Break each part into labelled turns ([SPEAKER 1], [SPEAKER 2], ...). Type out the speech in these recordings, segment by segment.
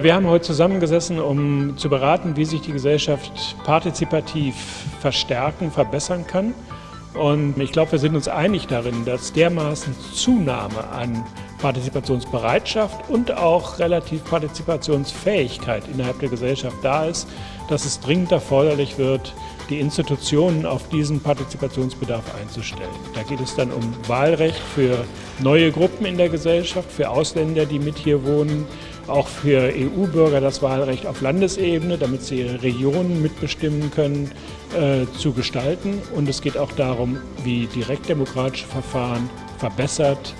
[SPEAKER 1] Wir haben heute zusammengesessen, um zu beraten, wie sich die Gesellschaft partizipativ verstärken, verbessern kann. Und ich glaube, wir sind uns einig darin, dass dermaßen Zunahme an Partizipationsbereitschaft und auch relativ Partizipationsfähigkeit innerhalb der Gesellschaft da ist, dass es dringend erforderlich wird, die Institutionen auf diesen Partizipationsbedarf einzustellen. Da geht es dann um Wahlrecht für neue Gruppen in der Gesellschaft, für Ausländer, die mit hier wohnen, auch für EU-Bürger das Wahlrecht auf Landesebene, damit sie ihre Regionen mitbestimmen können, äh, zu gestalten. Und es geht auch darum, wie direktdemokratische Verfahren verbessert,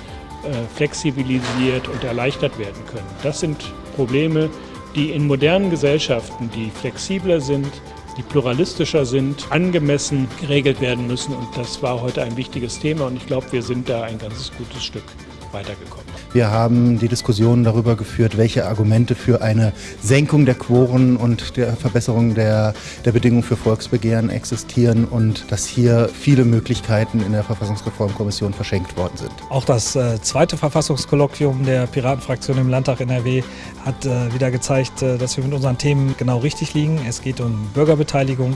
[SPEAKER 1] äh, flexibilisiert und erleichtert werden können. Das sind Probleme, die in modernen Gesellschaften, die flexibler sind, die pluralistischer sind, angemessen geregelt werden müssen. Und das war heute ein wichtiges Thema und ich glaube, wir sind da ein ganzes gutes Stück weitergekommen.
[SPEAKER 2] Wir haben die Diskussion darüber geführt, welche Argumente für eine Senkung der Quoren und der Verbesserung der, der Bedingungen für Volksbegehren existieren und dass hier viele Möglichkeiten in der Verfassungsreformkommission verschenkt worden sind.
[SPEAKER 3] Auch das äh, zweite Verfassungskolloquium der Piratenfraktion im Landtag NRW hat äh, wieder gezeigt, äh, dass wir mit unseren Themen genau richtig liegen. Es geht um Bürgerbeteiligung,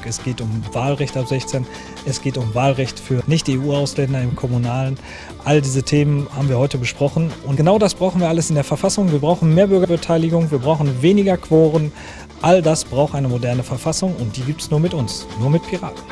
[SPEAKER 3] es geht um Wahlrecht ab 16, es geht um Wahlrecht für Nicht-EU-Ausländer im Kommunalen. All diese Themen haben wir heute besprochen. Und genau das brauchen wir alles in der Verfassung. Wir brauchen mehr Bürgerbeteiligung, wir brauchen weniger Quoren. All das braucht eine moderne Verfassung und die gibt es nur mit uns, nur mit Piraten.